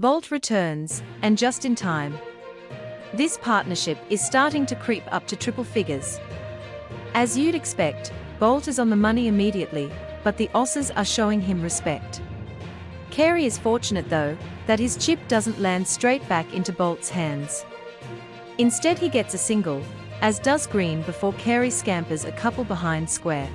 Boult returns, and just in time. This partnership is starting to creep up to triple figures. As you'd expect, Boult is on the money immediately, but the Aussies are showing him respect. Carey is fortunate though, that his chip doesn't land straight back into Boult's hands. Instead he gets a single, as does Green before Carey scampers a couple behind square.